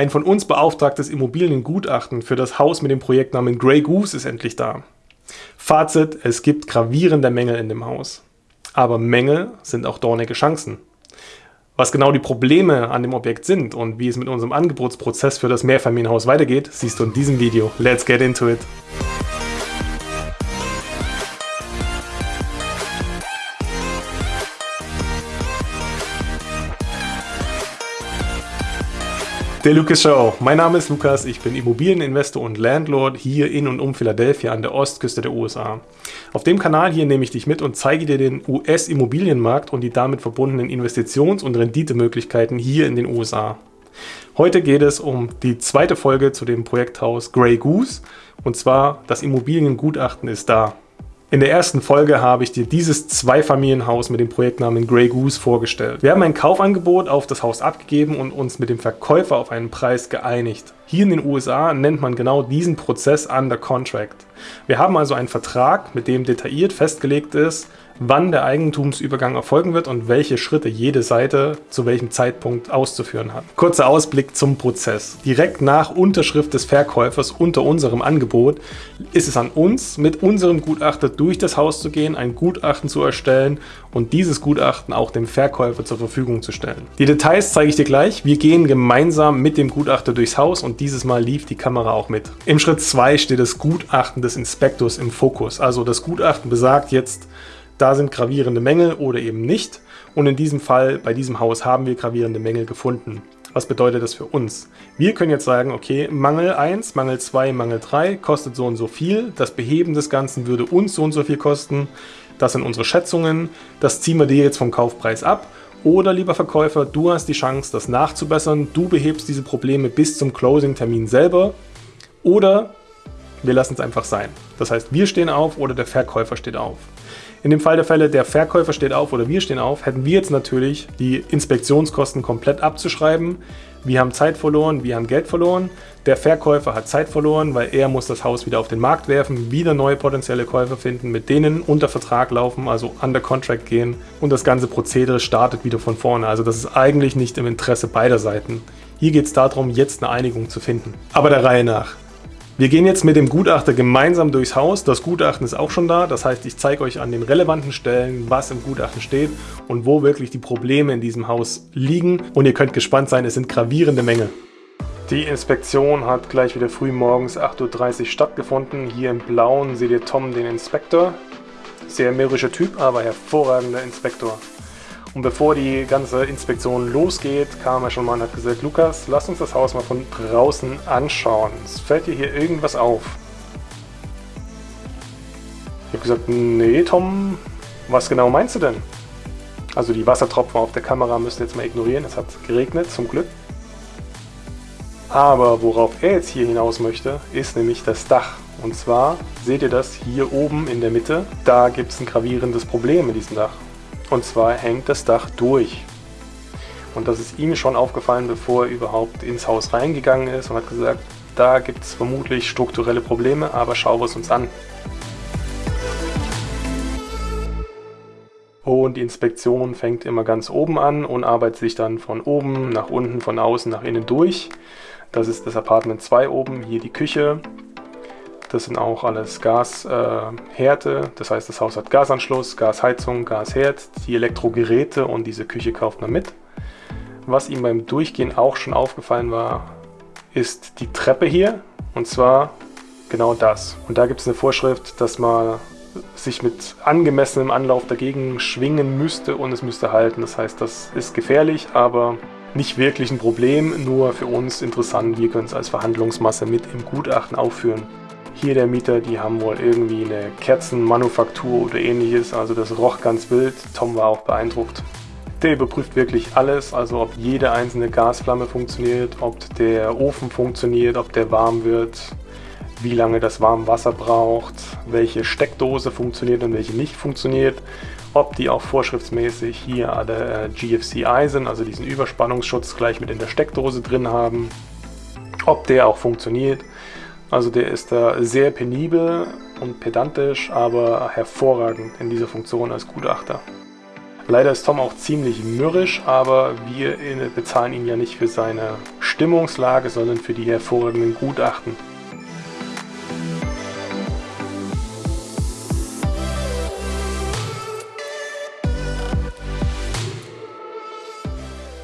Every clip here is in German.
Ein von uns beauftragtes Immobiliengutachten für das Haus mit dem Projektnamen Grey Goose ist endlich da. Fazit, es gibt gravierende Mängel in dem Haus. Aber Mängel sind auch dornige Chancen. Was genau die Probleme an dem Objekt sind und wie es mit unserem Angebotsprozess für das Mehrfamilienhaus weitergeht, siehst du in diesem Video. Let's get into it! Der Lucas Show. Mein Name ist Lukas, ich bin Immobilieninvestor und Landlord hier in und um Philadelphia an der Ostküste der USA. Auf dem Kanal hier nehme ich dich mit und zeige dir den US-Immobilienmarkt und die damit verbundenen Investitions- und Renditemöglichkeiten hier in den USA. Heute geht es um die zweite Folge zu dem Projekthaus Grey Goose und zwar das Immobiliengutachten ist da. In der ersten Folge habe ich dir dieses Zweifamilienhaus mit dem Projektnamen Grey Goose vorgestellt. Wir haben ein Kaufangebot auf das Haus abgegeben und uns mit dem Verkäufer auf einen Preis geeinigt. Hier in den USA nennt man genau diesen Prozess Under Contract. Wir haben also einen Vertrag, mit dem detailliert festgelegt ist, wann der Eigentumsübergang erfolgen wird und welche Schritte jede Seite zu welchem Zeitpunkt auszuführen hat. Kurzer Ausblick zum Prozess. Direkt nach Unterschrift des Verkäufers unter unserem Angebot ist es an uns, mit unserem Gutachter durch das Haus zu gehen, ein Gutachten zu erstellen und dieses Gutachten auch dem Verkäufer zur Verfügung zu stellen. Die Details zeige ich dir gleich. Wir gehen gemeinsam mit dem Gutachter durchs Haus und dieses Mal lief die Kamera auch mit. Im Schritt 2 steht das Gutachten des Inspektors im Fokus. Also das Gutachten besagt jetzt, da sind gravierende Mängel oder eben nicht. Und in diesem Fall, bei diesem Haus, haben wir gravierende Mängel gefunden. Was bedeutet das für uns? Wir können jetzt sagen, okay, Mangel 1, Mangel 2, Mangel 3 kostet so und so viel. Das Beheben des Ganzen würde uns so und so viel kosten. Das sind unsere Schätzungen. Das ziehen wir dir jetzt vom Kaufpreis ab. Oder lieber Verkäufer, du hast die Chance, das nachzubessern. Du behebst diese Probleme bis zum Closing-Termin selber. Oder wir lassen es einfach sein. Das heißt, wir stehen auf oder der Verkäufer steht auf. In dem Fall der Fälle, der Verkäufer steht auf oder wir stehen auf, hätten wir jetzt natürlich die Inspektionskosten komplett abzuschreiben. Wir haben Zeit verloren, wir haben Geld verloren. Der Verkäufer hat Zeit verloren, weil er muss das Haus wieder auf den Markt werfen, wieder neue potenzielle Käufer finden, mit denen unter Vertrag laufen, also under contract gehen und das ganze Prozedere startet wieder von vorne. Also das ist eigentlich nicht im Interesse beider Seiten. Hier geht es darum, jetzt eine Einigung zu finden. Aber der Reihe nach. Wir gehen jetzt mit dem Gutachter gemeinsam durchs Haus. Das Gutachten ist auch schon da. Das heißt, ich zeige euch an den relevanten Stellen, was im Gutachten steht und wo wirklich die Probleme in diesem Haus liegen. Und ihr könnt gespannt sein, es sind gravierende Mängel. Die Inspektion hat gleich wieder früh morgens 8.30 Uhr stattgefunden. Hier im Blauen seht ihr Tom, den Inspektor. Sehr mürrischer Typ, aber hervorragender Inspektor. Und bevor die ganze Inspektion losgeht, kam er schon mal und hat gesagt, Lukas, lass uns das Haus mal von draußen anschauen. Fällt dir hier irgendwas auf? Ich habe gesagt, nee Tom, was genau meinst du denn? Also die Wassertropfen auf der Kamera müsst ihr jetzt mal ignorieren, es hat geregnet, zum Glück. Aber worauf er jetzt hier hinaus möchte, ist nämlich das Dach. Und zwar seht ihr das hier oben in der Mitte, da gibt es ein gravierendes Problem mit diesem Dach. Und zwar hängt das Dach durch. Und das ist ihm schon aufgefallen, bevor er überhaupt ins Haus reingegangen ist und hat gesagt, da gibt es vermutlich strukturelle Probleme, aber schauen wir es uns an. Und die Inspektion fängt immer ganz oben an und arbeitet sich dann von oben nach unten, von außen nach innen durch. Das ist das Apartment 2 oben, hier die Küche, das sind auch alles Gashärte, äh, das heißt das Haus hat Gasanschluss, Gasheizung, Gasherd, die Elektrogeräte und diese Küche kauft man mit. Was ihm beim Durchgehen auch schon aufgefallen war, ist die Treppe hier und zwar genau das. Und da gibt es eine Vorschrift, dass man sich mit angemessenem Anlauf dagegen schwingen müsste und es müsste halten. Das heißt, das ist gefährlich, aber nicht wirklich ein Problem, nur für uns interessant. Wir können es als Verhandlungsmasse mit im Gutachten aufführen. Hier der Mieter, die haben wohl irgendwie eine Kerzenmanufaktur oder ähnliches, also das roch ganz wild. Tom war auch beeindruckt. Der überprüft wirklich alles, also ob jede einzelne Gasflamme funktioniert, ob der Ofen funktioniert, ob der warm wird, wie lange das warme Wasser braucht, welche Steckdose funktioniert und welche nicht funktioniert, ob die auch vorschriftsmäßig hier alle GFCI sind, also diesen Überspannungsschutz gleich mit in der Steckdose drin haben, ob der auch funktioniert also der ist da sehr penibel und pedantisch, aber hervorragend in dieser Funktion als Gutachter. Leider ist Tom auch ziemlich mürrisch, aber wir bezahlen ihn ja nicht für seine Stimmungslage, sondern für die hervorragenden Gutachten.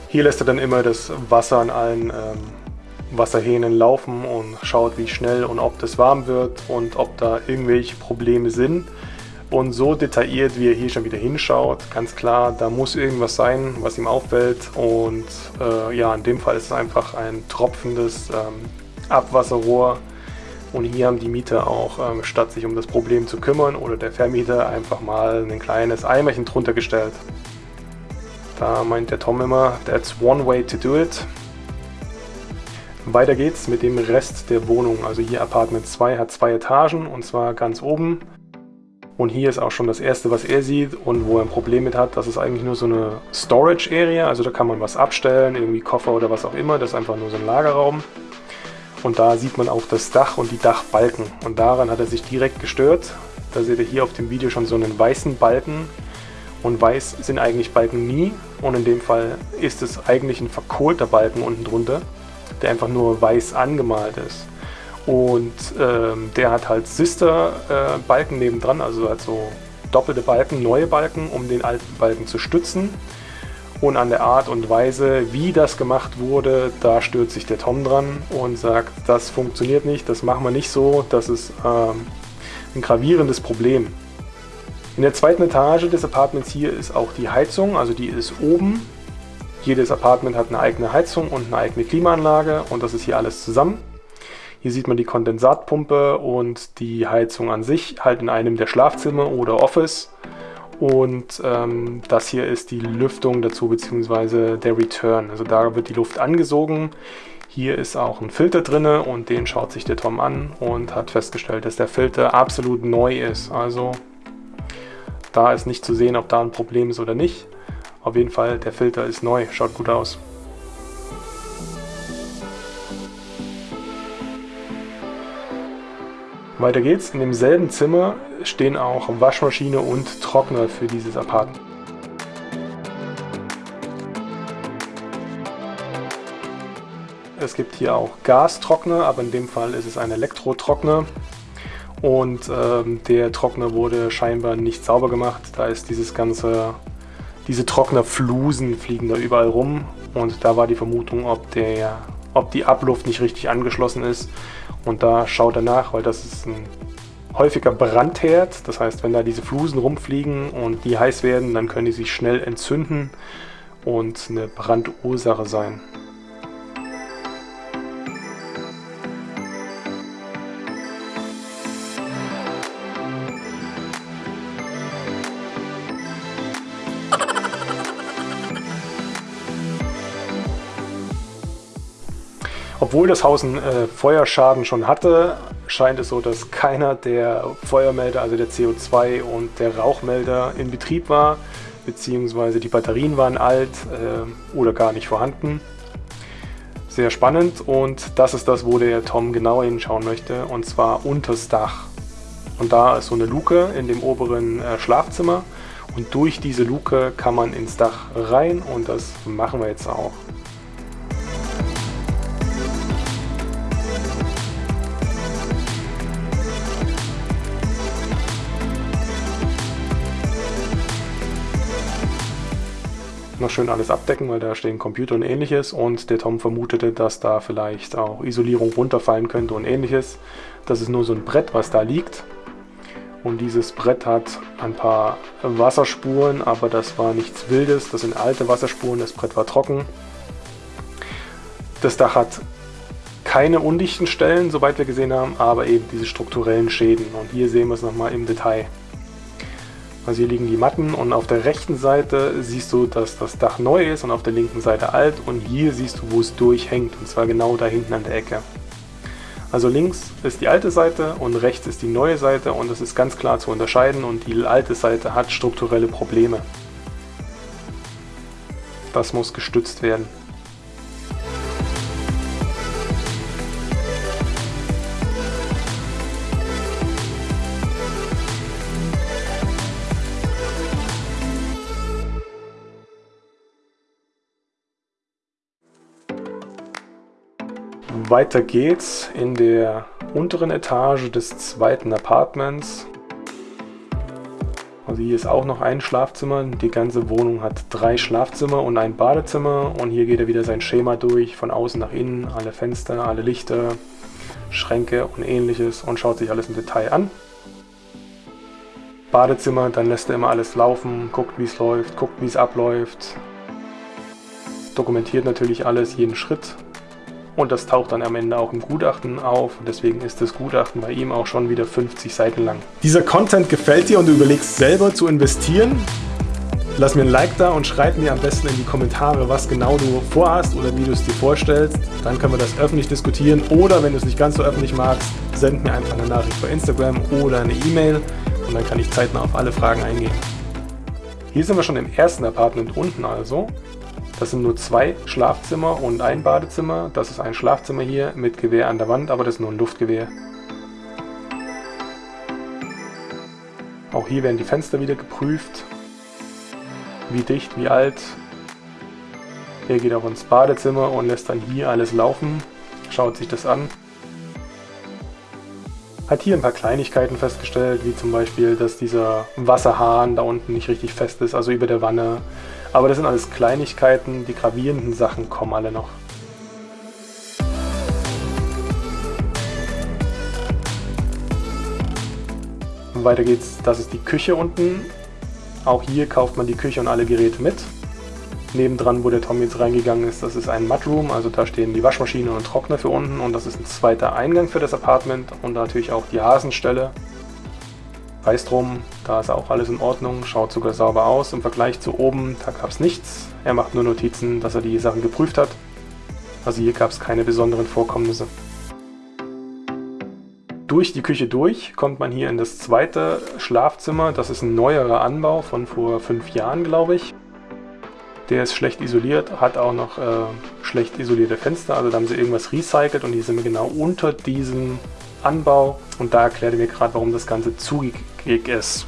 Hier lässt er dann immer das Wasser an allen ähm, Wasserhähnen laufen und schaut, wie schnell und ob das warm wird und ob da irgendwelche Probleme sind. Und so detailliert, wie er hier schon wieder hinschaut, ganz klar, da muss irgendwas sein, was ihm auffällt. Und äh, ja, in dem Fall ist es einfach ein tropfendes ähm, Abwasserrohr. Und hier haben die Mieter auch, ähm, statt sich um das Problem zu kümmern oder der Vermieter, einfach mal ein kleines Eimerchen drunter gestellt. Da meint der Tom immer, that's one way to do it. Weiter geht's mit dem Rest der Wohnung. Also hier Apartment 2 hat zwei Etagen und zwar ganz oben. Und hier ist auch schon das erste, was er sieht und wo er ein Problem mit hat. Das ist eigentlich nur so eine Storage Area. Also da kann man was abstellen, irgendwie Koffer oder was auch immer. Das ist einfach nur so ein Lagerraum. Und da sieht man auch das Dach und die Dachbalken. Und daran hat er sich direkt gestört. Da seht ihr hier auf dem Video schon so einen weißen Balken. Und weiß sind eigentlich Balken nie. Und in dem Fall ist es eigentlich ein verkohlter Balken unten drunter, der einfach nur weiß angemalt ist. Und ähm, der hat halt Sister-Balken äh, nebendran, also halt so doppelte Balken, neue Balken, um den alten Balken zu stützen. Und an der Art und Weise, wie das gemacht wurde, da stört sich der Tom dran und sagt, das funktioniert nicht, das machen wir nicht so, das ist ähm, ein gravierendes Problem. In der zweiten Etage des Apartments hier ist auch die Heizung, also die ist oben. Jedes Apartment hat eine eigene Heizung und eine eigene Klimaanlage und das ist hier alles zusammen. Hier sieht man die Kondensatpumpe und die Heizung an sich halt in einem der Schlafzimmer oder Office. Und ähm, das hier ist die Lüftung dazu, beziehungsweise der Return. Also da wird die Luft angesogen. Hier ist auch ein Filter drin und den schaut sich der Tom an und hat festgestellt, dass der Filter absolut neu ist. Also da ist nicht zu sehen, ob da ein Problem ist oder nicht. Auf jeden Fall, der Filter ist neu, schaut gut aus. Weiter geht's. In demselben Zimmer stehen auch Waschmaschine und Trockner für dieses Apartment. Es gibt hier auch Gastrockner, aber in dem Fall ist es ein Elektrotrockner. Und ähm, der Trockner wurde scheinbar nicht sauber gemacht. Da ist dieses ganze, diese Trocknerflusen fliegen da überall rum. Und da war die Vermutung, ob, der, ob die Abluft nicht richtig angeschlossen ist und da schaut er nach, weil das ist ein häufiger Brandherd. Das heißt, wenn da diese Flusen rumfliegen und die heiß werden, dann können die sich schnell entzünden und eine Brandursache sein. Obwohl das Haus einen äh, Feuerschaden schon hatte, scheint es so, dass keiner der Feuermelder, also der CO2 und der Rauchmelder in Betrieb war, beziehungsweise die Batterien waren alt äh, oder gar nicht vorhanden. Sehr spannend und das ist das, wo der Tom genauer hinschauen möchte, und zwar unters Dach. Und da ist so eine Luke in dem oberen äh, Schlafzimmer und durch diese Luke kann man ins Dach rein und das machen wir jetzt auch. Noch schön alles abdecken, weil da stehen Computer und ähnliches und der Tom vermutete, dass da vielleicht auch Isolierung runterfallen könnte und ähnliches. Das ist nur so ein Brett, was da liegt und dieses Brett hat ein paar Wasserspuren, aber das war nichts Wildes, das sind alte Wasserspuren, das Brett war trocken. Das Dach hat keine undichten Stellen, soweit wir gesehen haben, aber eben diese strukturellen Schäden und hier sehen wir es nochmal im Detail. Also hier liegen die Matten und auf der rechten Seite siehst du, dass das Dach neu ist und auf der linken Seite alt und hier siehst du, wo es durchhängt und zwar genau da hinten an der Ecke. Also links ist die alte Seite und rechts ist die neue Seite und das ist ganz klar zu unterscheiden und die alte Seite hat strukturelle Probleme. Das muss gestützt werden. Weiter geht's in der unteren Etage des zweiten Apartments. Also hier ist auch noch ein Schlafzimmer. Die ganze Wohnung hat drei Schlafzimmer und ein Badezimmer. Und hier geht er wieder sein Schema durch, von außen nach innen, alle Fenster, alle Lichter, Schränke und ähnliches und schaut sich alles im Detail an. Badezimmer, dann lässt er immer alles laufen, guckt wie es läuft, guckt wie es abläuft. Dokumentiert natürlich alles, jeden Schritt und das taucht dann am Ende auch im Gutachten auf. Deswegen ist das Gutachten bei ihm auch schon wieder 50 Seiten lang. Dieser Content gefällt dir und du überlegst selber zu investieren? Lass mir ein Like da und schreib mir am besten in die Kommentare, was genau du vorhast oder wie du es dir vorstellst. Dann können wir das öffentlich diskutieren. Oder wenn du es nicht ganz so öffentlich magst, send mir einfach eine Nachricht bei Instagram oder eine E-Mail und dann kann ich zeitnah auf alle Fragen eingehen. Hier sind wir schon im ersten Apartment unten also. Das sind nur zwei Schlafzimmer und ein Badezimmer. Das ist ein Schlafzimmer hier mit Gewehr an der Wand, aber das ist nur ein Luftgewehr. Auch hier werden die Fenster wieder geprüft. Wie dicht, wie alt. Er geht auch ins Badezimmer und lässt dann hier alles laufen. Schaut sich das an. Hat hier ein paar Kleinigkeiten festgestellt, wie zum Beispiel, dass dieser Wasserhahn da unten nicht richtig fest ist, also über der Wanne. Aber das sind alles Kleinigkeiten, die gravierenden Sachen kommen alle noch. Und weiter geht's, das ist die Küche unten. Auch hier kauft man die Küche und alle Geräte mit. Nebendran, wo der Tom jetzt reingegangen ist, das ist ein Mudroom, also da stehen die Waschmaschine und Trockner für unten und das ist ein zweiter Eingang für das Apartment und natürlich auch die Hasenstelle. Weiß drum, da ist auch alles in Ordnung, schaut sogar sauber aus. Im Vergleich zu oben, da gab es nichts. Er macht nur Notizen, dass er die Sachen geprüft hat. Also hier gab es keine besonderen Vorkommnisse. Durch die Küche durch kommt man hier in das zweite Schlafzimmer. Das ist ein neuerer Anbau von vor fünf Jahren, glaube ich. Der ist schlecht isoliert, hat auch noch äh, schlecht isolierte Fenster. Also da haben sie irgendwas recycelt und hier sind genau unter diesem Anbau. Und da erklärt er mir gerade, warum das Ganze zugig ist.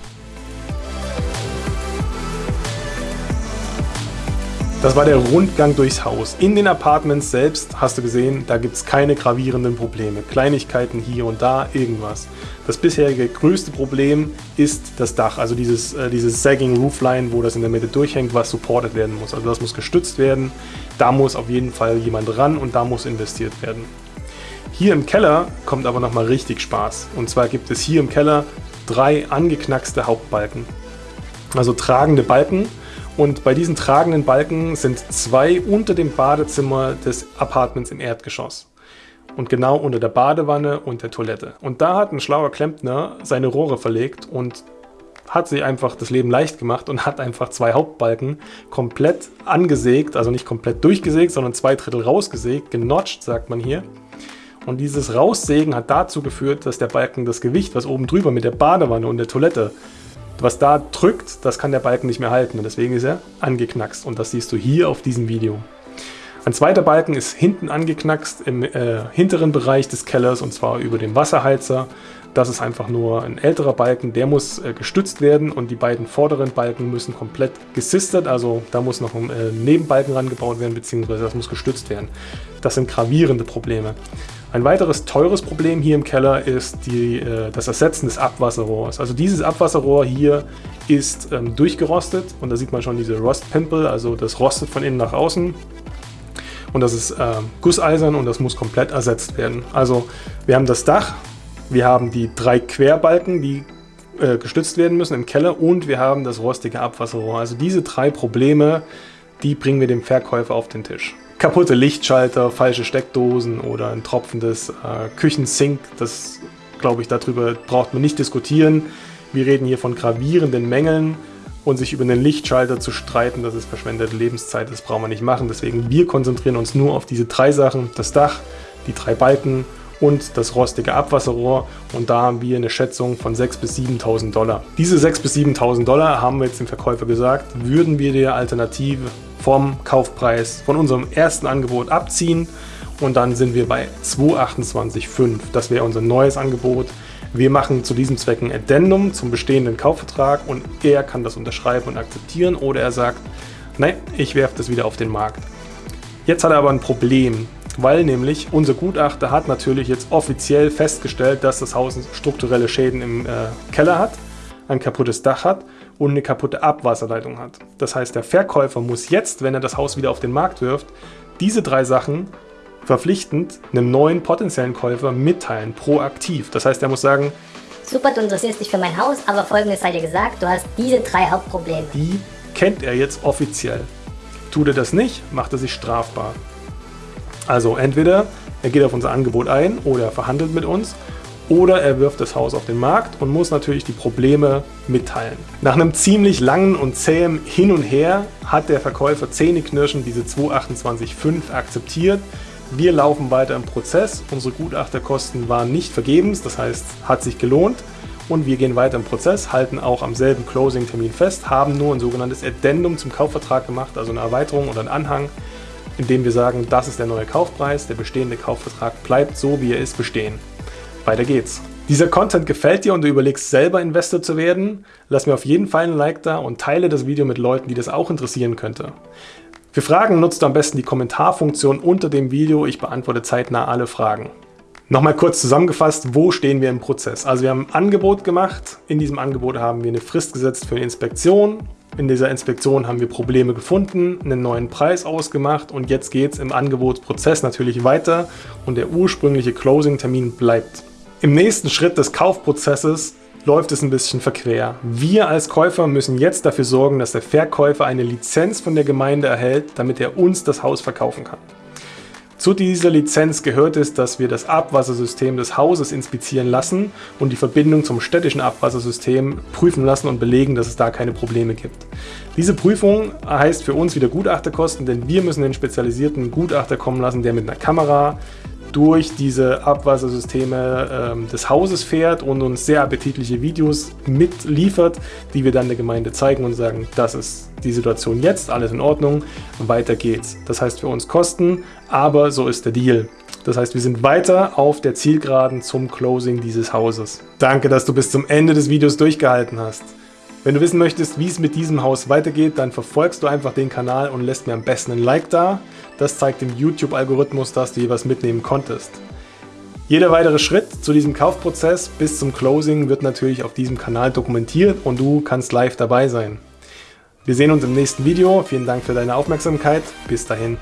Das war der Rundgang durchs Haus. In den Apartments selbst hast du gesehen, da gibt es keine gravierenden Probleme. Kleinigkeiten hier und da, irgendwas. Das bisherige größte Problem ist das Dach, also dieses, äh, dieses Sagging Roofline, wo das in der Mitte durchhängt, was supported werden muss. Also das muss gestützt werden, da muss auf jeden Fall jemand ran und da muss investiert werden. Hier im Keller kommt aber nochmal richtig Spaß. Und zwar gibt es hier im Keller drei angeknackste Hauptbalken. Also tragende Balken. Und bei diesen tragenden Balken sind zwei unter dem Badezimmer des Apartments im Erdgeschoss. Und genau unter der Badewanne und der Toilette. Und da hat ein schlauer Klempner seine Rohre verlegt und hat sich einfach das Leben leicht gemacht und hat einfach zwei Hauptbalken komplett angesägt, also nicht komplett durchgesägt, sondern zwei Drittel rausgesägt, genotcht, sagt man hier. Und dieses Raussägen hat dazu geführt, dass der Balken das Gewicht, was oben drüber mit der Badewanne und der Toilette, was da drückt, das kann der Balken nicht mehr halten. Und deswegen ist er angeknackst. Und das siehst du hier auf diesem Video. Ein zweiter Balken ist hinten angeknackst im äh, hinteren Bereich des Kellers und zwar über dem Wasserheizer. Das ist einfach nur ein älterer Balken, der muss äh, gestützt werden und die beiden vorderen Balken müssen komplett gesistert, also da muss noch ein äh, Nebenbalken rangebaut werden, beziehungsweise das muss gestützt werden. Das sind gravierende Probleme. Ein weiteres teures Problem hier im Keller ist die, äh, das Ersetzen des Abwasserrohrs. Also dieses Abwasserrohr hier ist ähm, durchgerostet und da sieht man schon diese Rostpimpel, also das rostet von innen nach außen. Und das ist äh, gusseisern und das muss komplett ersetzt werden. Also wir haben das Dach, wir haben die drei Querbalken, die äh, gestützt werden müssen im Keller und wir haben das rostige Abwasserrohr. Also diese drei Probleme, die bringen wir dem Verkäufer auf den Tisch kaputte Lichtschalter, falsche Steckdosen oder ein tropfendes äh, Küchensink. Das glaube ich, darüber braucht man nicht diskutieren. Wir reden hier von gravierenden Mängeln und sich über einen Lichtschalter zu streiten, das ist verschwendete Lebenszeit, das brauchen wir nicht machen. Deswegen wir konzentrieren uns nur auf diese drei Sachen, das Dach, die drei Balken und das rostige Abwasserrohr und da haben wir eine Schätzung von 6.000 bis 7.000 Dollar. Diese 6.000 bis 7.000 Dollar haben wir jetzt dem Verkäufer gesagt, würden wir der Alternative vom Kaufpreis von unserem ersten Angebot abziehen und dann sind wir bei 228,5. Das wäre unser neues Angebot. Wir machen zu diesem Zweck ein Addendum zum bestehenden Kaufvertrag und er kann das unterschreiben und akzeptieren oder er sagt, nein, ich werfe das wieder auf den Markt. Jetzt hat er aber ein Problem. weil nämlich unser Gutachter hat natürlich jetzt offiziell festgestellt, dass das Haus strukturelle Schäden im äh, Keller hat, ein kaputtes Dach hat und eine kaputte Abwasserleitung hat. Das heißt, der Verkäufer muss jetzt, wenn er das Haus wieder auf den Markt wirft, diese drei Sachen verpflichtend einem neuen potenziellen Käufer mitteilen, proaktiv. Das heißt, er muss sagen, Super, du interessierst dich für mein Haus, aber folgendes sei dir gesagt, du hast diese drei Hauptprobleme. Die kennt er jetzt offiziell. Tut er das nicht, macht er sich strafbar. Also entweder er geht auf unser Angebot ein oder er verhandelt mit uns oder er wirft das Haus auf den Markt und muss natürlich die Probleme mitteilen. Nach einem ziemlich langen und zähem Hin und Her hat der Verkäufer zähneknirschend diese 228.5 akzeptiert. Wir laufen weiter im Prozess, unsere Gutachterkosten waren nicht vergebens, das heißt, hat sich gelohnt und wir gehen weiter im Prozess, halten auch am selben Closing-Termin fest, haben nur ein sogenanntes Addendum zum Kaufvertrag gemacht, also eine Erweiterung oder einen Anhang, in dem wir sagen, das ist der neue Kaufpreis, der bestehende Kaufvertrag bleibt so, wie er ist, bestehen. Weiter geht's. Dieser Content gefällt dir und du überlegst selber Investor zu werden? Lass mir auf jeden Fall ein Like da und teile das Video mit Leuten, die das auch interessieren könnte. Für Fragen nutzt du am besten die Kommentarfunktion unter dem Video. Ich beantworte zeitnah alle Fragen. Nochmal kurz zusammengefasst, wo stehen wir im Prozess? Also wir haben ein Angebot gemacht. In diesem Angebot haben wir eine Frist gesetzt für eine Inspektion. In dieser Inspektion haben wir Probleme gefunden, einen neuen Preis ausgemacht und jetzt geht es im Angebotsprozess natürlich weiter und der ursprüngliche Closing-Termin bleibt. Im nächsten Schritt des Kaufprozesses läuft es ein bisschen verquer. Wir als Käufer müssen jetzt dafür sorgen, dass der Verkäufer eine Lizenz von der Gemeinde erhält, damit er uns das Haus verkaufen kann. Zu dieser Lizenz gehört es, dass wir das Abwassersystem des Hauses inspizieren lassen und die Verbindung zum städtischen Abwassersystem prüfen lassen und belegen, dass es da keine Probleme gibt. Diese Prüfung heißt für uns wieder Gutachterkosten, denn wir müssen den spezialisierten Gutachter kommen lassen, der mit einer Kamera durch diese Abwassersysteme ähm, des Hauses fährt und uns sehr appetitliche Videos mitliefert, die wir dann der Gemeinde zeigen und sagen, das ist die Situation jetzt, alles in Ordnung, weiter geht's. Das heißt für uns Kosten, aber so ist der Deal. Das heißt, wir sind weiter auf der Zielgeraden zum Closing dieses Hauses. Danke, dass du bis zum Ende des Videos durchgehalten hast. Wenn du wissen möchtest, wie es mit diesem Haus weitergeht, dann verfolgst du einfach den Kanal und lässt mir am besten ein Like da. Das zeigt dem YouTube-Algorithmus, dass du was mitnehmen konntest. Jeder weitere Schritt zu diesem Kaufprozess bis zum Closing wird natürlich auf diesem Kanal dokumentiert und du kannst live dabei sein. Wir sehen uns im nächsten Video. Vielen Dank für deine Aufmerksamkeit. Bis dahin.